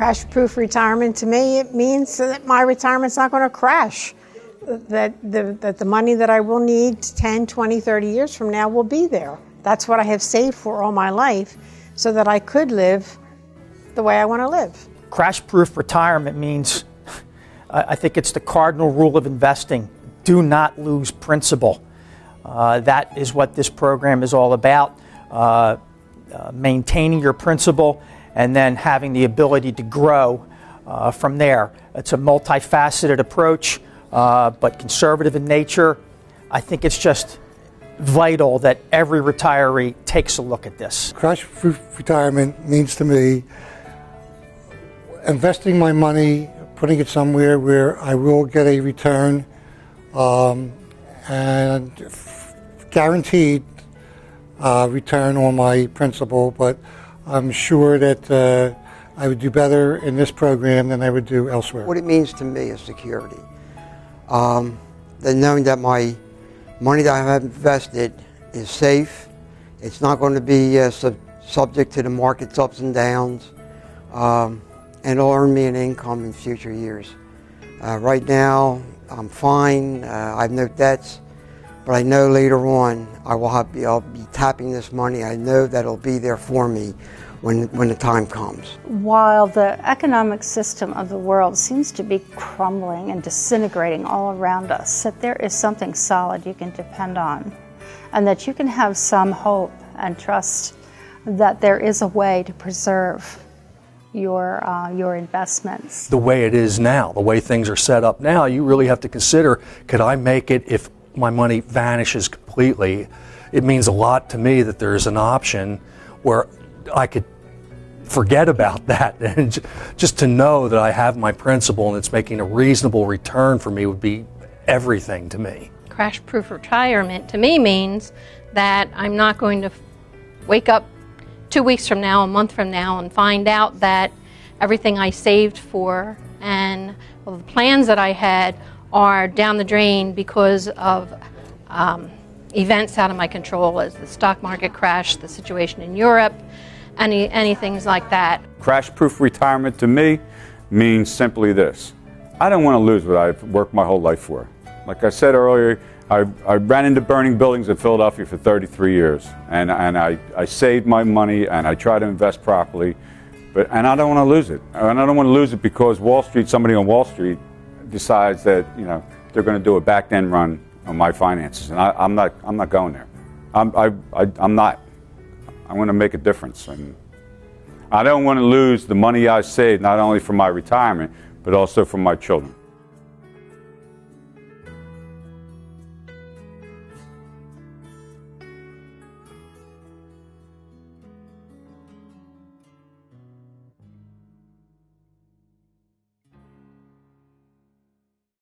Crash proof retirement to me, it means that my retirement's not going to crash. That the, that the money that I will need 10, 20, 30 years from now will be there. That's what I have saved for all my life so that I could live the way I want to live. Crash proof retirement means, I think it's the cardinal rule of investing do not lose principal. Uh, that is what this program is all about. Uh, uh, maintaining your principal and then having the ability to grow uh, from there. It's a multifaceted approach, uh, but conservative in nature. I think it's just vital that every retiree takes a look at this. Crash proof retirement means to me investing my money, putting it somewhere where I will get a return um, and guaranteed uh, return on my principal, but I'm sure that uh, I would do better in this program than I would do elsewhere. What it means to me is security. Um, knowing that my money that I have invested is safe, it's not going to be uh, sub subject to the market's ups and downs, um, and it'll earn me an income in future years. Uh, right now, I'm fine. Uh, I have no debts. But I know later on I will have, I'll be tapping this money. I know that it'll be there for me when, when the time comes. While the economic system of the world seems to be crumbling and disintegrating all around us, that there is something solid you can depend on and that you can have some hope and trust that there is a way to preserve your uh, your investments. The way it is now, the way things are set up now, you really have to consider: could I make it if my money vanishes completely, it means a lot to me that there's an option where I could forget about that and just to know that I have my principal and it's making a reasonable return for me would be everything to me. Crash proof retirement to me means that I'm not going to wake up two weeks from now, a month from now, and find out that everything I saved for and well, the plans that I had are down the drain because of um, events out of my control as the stock market crash, the situation in Europe, any, any things like that. Crash-proof retirement to me means simply this. I don't want to lose what I've worked my whole life for. Like I said earlier, I, I ran into burning buildings in Philadelphia for 33 years, and, and I, I saved my money and I try to invest properly, but, and I don't want to lose it. And I don't want to lose it because Wall Street, somebody on Wall Street decides that you know they're going to do a back end run on my finances, and I, am not I'm not going there. I'm I, I, I'm not. I'm going to make a difference, and I don't want to lose the money I saved not only for my retirement but also for my children.